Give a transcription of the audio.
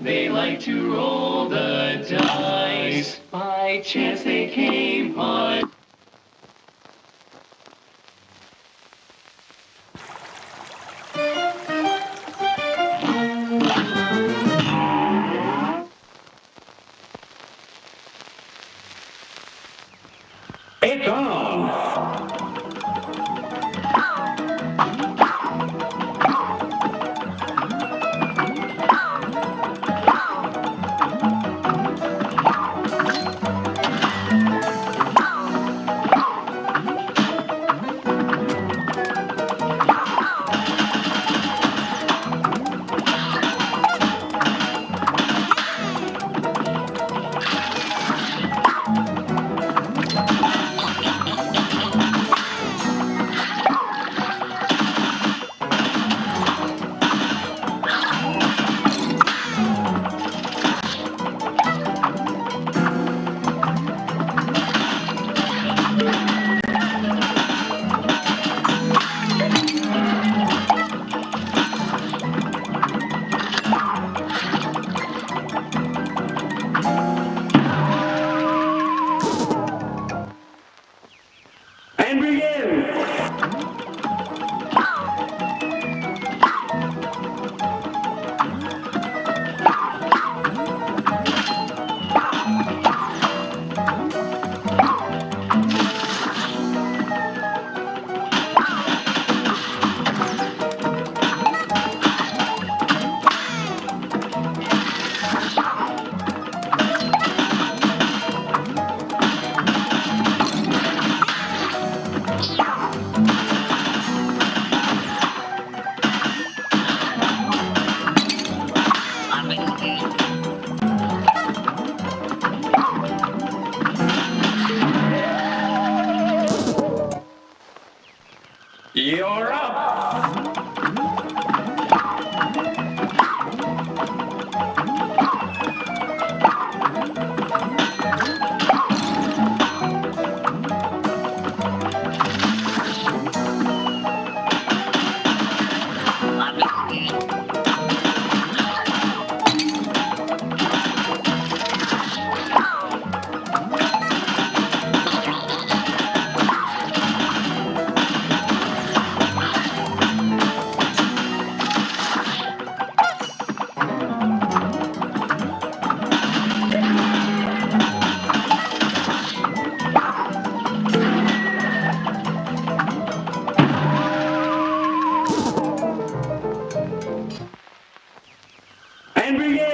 They like to roll the dice. By chance they came on. It's on. and bring it